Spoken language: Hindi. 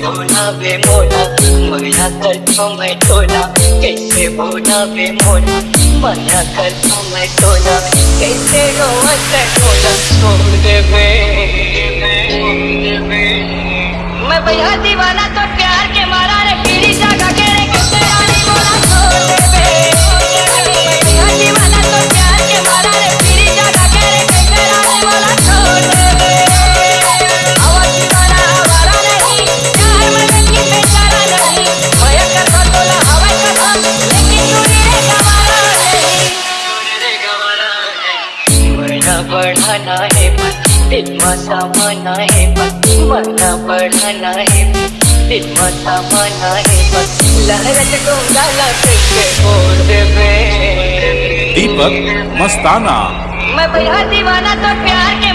भोला बे मोला मना करता मैं टोला कैसे भोला बे मोला मना करता मैं टोला कैसे रोवत है टोला छोड़ देवे मैं भैया दीवाना तो बढ़ाना है दिल में समाना है मरना बढ़ाना है दिल में समाना है लहरत गाला कैसे छोड़ देवे। दीपक मस्ताना। मैं भैया दीवाना तो प्यार के